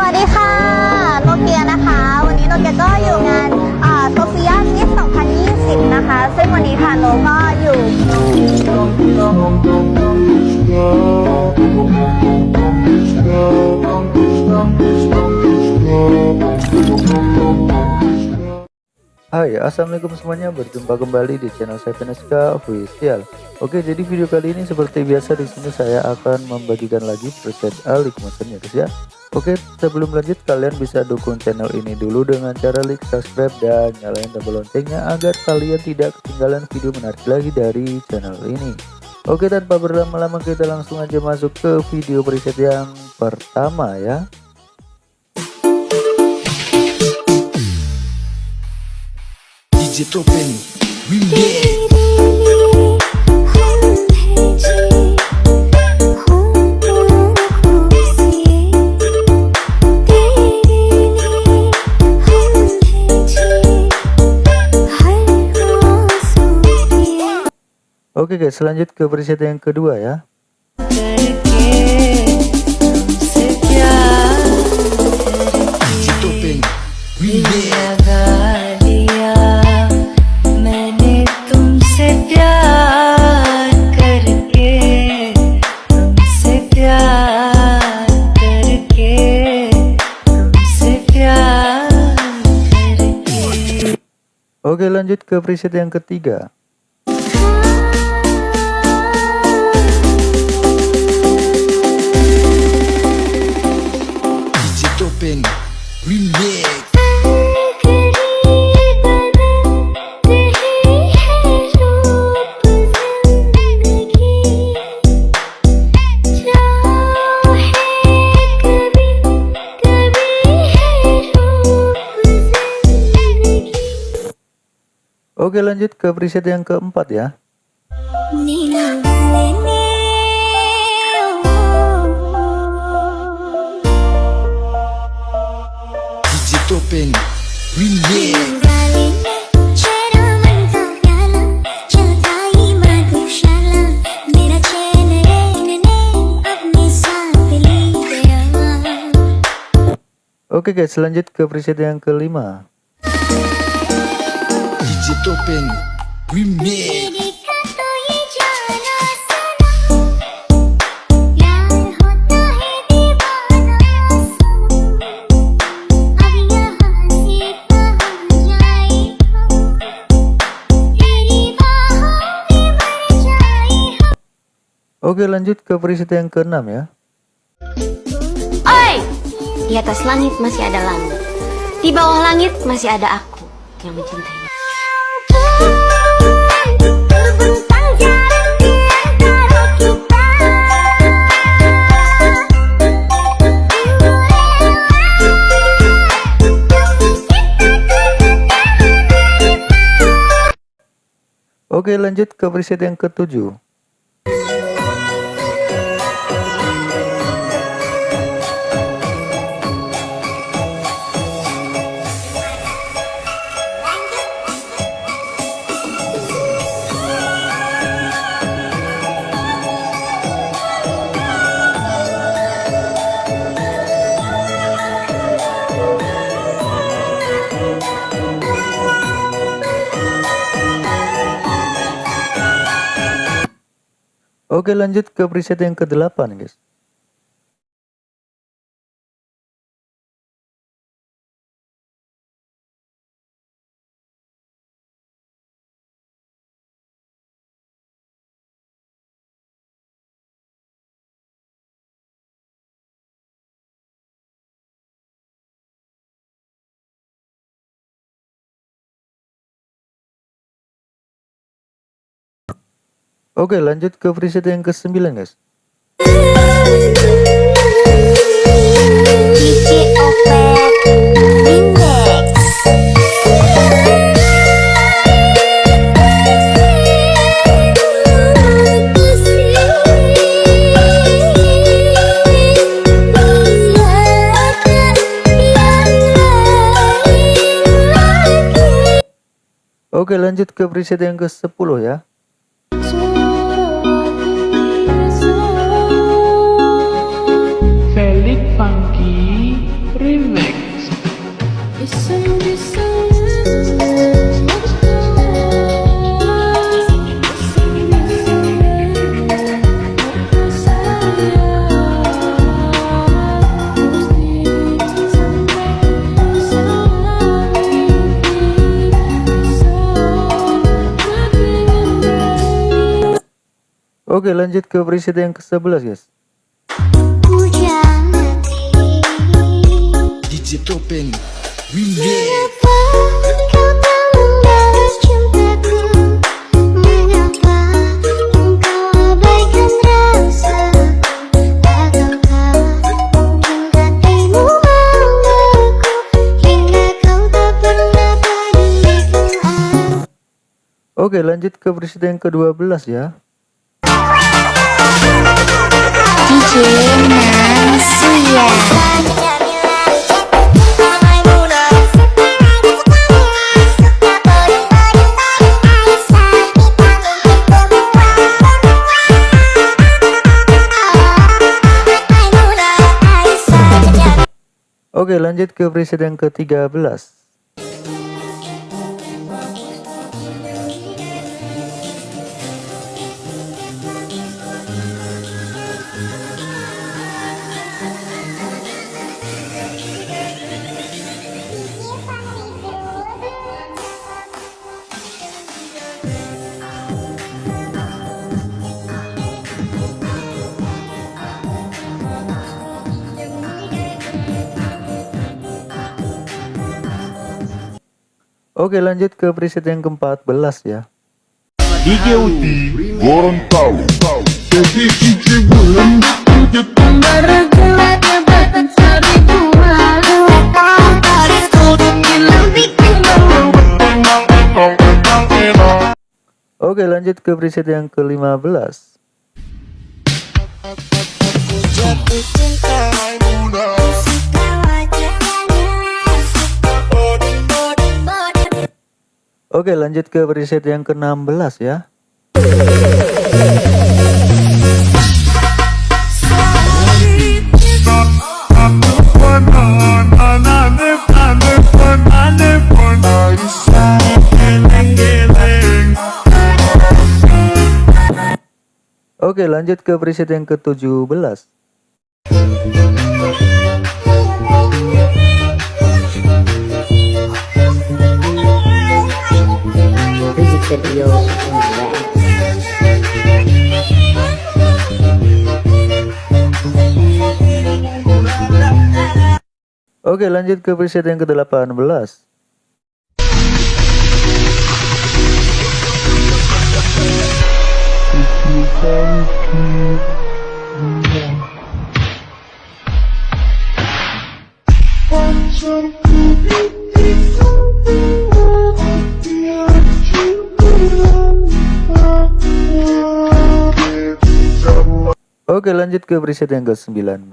สวัสดีค่ะโนเกียนะคะ วันนี้โนเกียก็อยู่งานโซเฟียมิส2020 นะคะ ซึ่งวันนี้ค่ะโนก็อยู่ Hai assalamualaikum semuanya. Berjumpa kembali di channel saya Veneska Official. Oke jadi video kali ini seperti biasa di sini saya akan membagikan lagi preset Alik Motion ya guys ya. Oke sebelum lanjut kalian bisa dukung channel ini dulu dengan cara like subscribe dan nyalain tombol loncengnya agar kalian tidak ketinggalan video menarik lagi dari channel ini. Oke tanpa berlama-lama kita langsung aja masuk ke video preset yang pertama ya DJ Topen Remix Oke guys lanjut ke preset yang kedua ya. DJ Oke lanjut ke preset yang ketiga. Remix Oke lanjut ke preset yang keempat ya. Remix. Oke guys lanjut ke preset yang kelima DJ Topen Remix Oke lanjut ke preset yang keenam ya Oi! Di atas langit masih ada langit. Di bawah langit masih ada aku yang mencintaimu. Oke lanjut ke preset yang ketujuh Oke lanjut ke preset yang ke-8 guys Oke lanjut ke preset yang ke-9 guys DJ Opet Remix. Oke lanjut ke preset yang ke-10 ya Oke lanjut ke preset yang ke-11 guys. DJ Topeng Oke lanjut ke preset yang ke-12 ya DJ Oke lanjut ke preset yang ke-13 Oke lanjut ke preset yang ke-14 ya. DJ Uti Gorontalo. Oke lanjut ke preset yang ke-15 Oke lanjut ke preset yang ke-16 ya. Oke lanjut ke preset yang ke-17 video Oke lanjut ke preset yang ke-18 Oke lanjut ke preset yang ke-19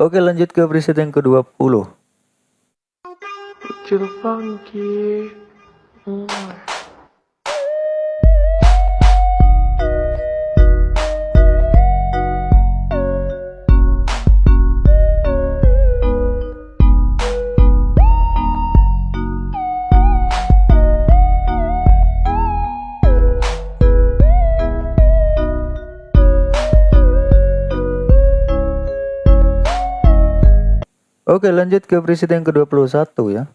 Oke lanjut ke preset yang ke-20 Oke lanjut ke preset yang ke-21 ya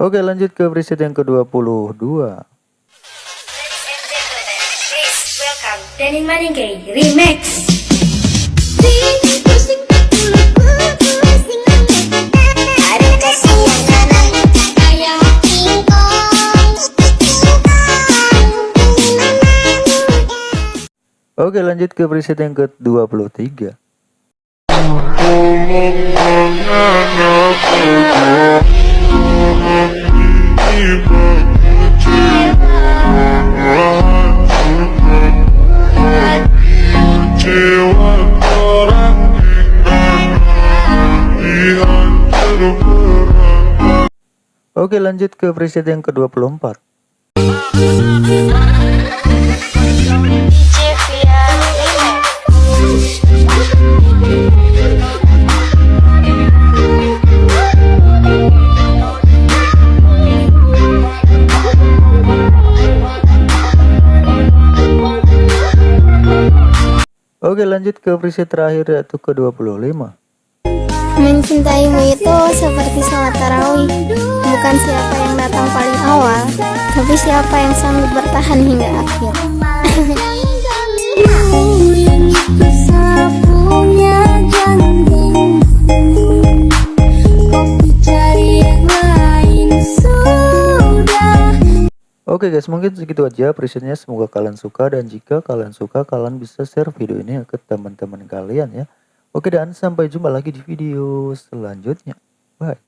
Oke lanjut ke preset yang ke-22 Denny Maningke Remix. Oke lanjut ke preset yang ke-23 Kecewa Oke lanjut ke preset yang ke-24 Oke lanjut ke preset terakhir yaitu ke-25 Mencintaimu itu seperti sholat tarawih. Bukan siapa yang datang paling awal Tapi siapa yang sanggup bertahan hingga akhir. Oke guys mungkin segitu aja presetnya semoga kalian suka dan jika kalian suka kalian bisa share video ini ke teman-teman kalian ya Oke dan sampai jumpa lagi di video selanjutnya. Bye